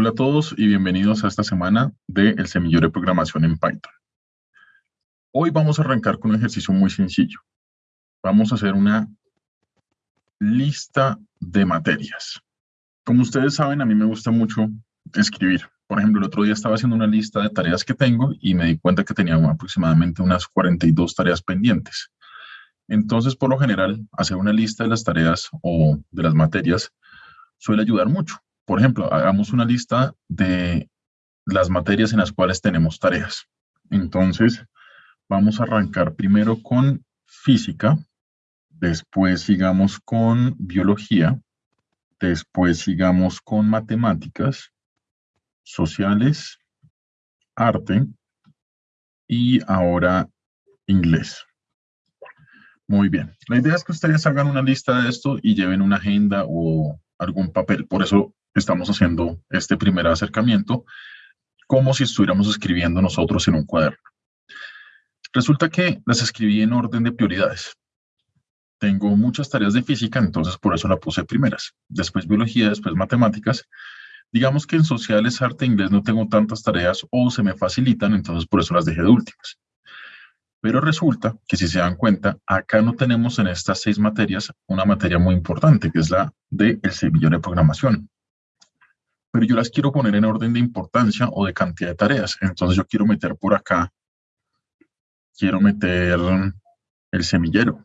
Hola a todos y bienvenidos a esta semana de El Semillero de Programación en Python. Hoy vamos a arrancar con un ejercicio muy sencillo. Vamos a hacer una lista de materias. Como ustedes saben, a mí me gusta mucho escribir. Por ejemplo, el otro día estaba haciendo una lista de tareas que tengo y me di cuenta que tenía aproximadamente unas 42 tareas pendientes. Entonces, por lo general, hacer una lista de las tareas o de las materias suele ayudar mucho. Por ejemplo, hagamos una lista de las materias en las cuales tenemos tareas. Entonces, vamos a arrancar primero con física, después sigamos con biología, después sigamos con matemáticas, sociales, arte y ahora inglés. Muy bien. La idea es que ustedes hagan una lista de esto y lleven una agenda o algún papel. Por eso estamos haciendo este primer acercamiento como si estuviéramos escribiendo nosotros en un cuaderno. Resulta que las escribí en orden de prioridades. Tengo muchas tareas de física, entonces por eso la puse primeras. Después biología, después matemáticas. Digamos que en sociales, arte e inglés no tengo tantas tareas o se me facilitan, entonces por eso las dejé de últimas. Pero resulta que si se dan cuenta, acá no tenemos en estas seis materias una materia muy importante, que es la de el semillero de programación pero yo las quiero poner en orden de importancia o de cantidad de tareas. Entonces yo quiero meter por acá, quiero meter el semillero.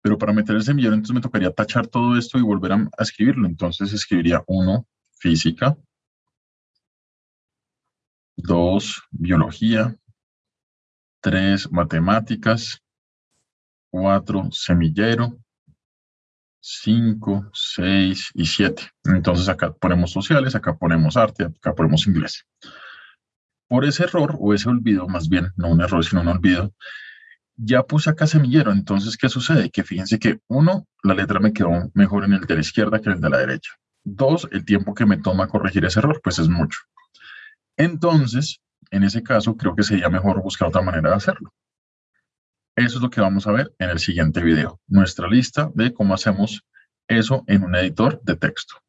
Pero para meter el semillero, entonces me tocaría tachar todo esto y volver a, escribirlo. Entonces escribiría 1, física, 2, biología, 3, matemáticas, 4, semillero, 5, 6 y 7. Entonces acá ponemos sociales, acá ponemos arte, acá ponemos inglés. Por ese error, o ese olvido, más bien, no un error, sino un olvido, ya puse acá semillero. Entonces, ¿qué sucede? Que fíjense que, uno, la letra me quedó mejor en el de la izquierda que en el de la derecha. Dos, el tiempo que me toma corregir ese error, pues es mucho. Entonces, en ese caso, creo que sería mejor buscar otra manera de hacerlo. Eso es lo que vamos a ver en el siguiente video, nuestra lista de cómo hacemos eso en un editor de texto.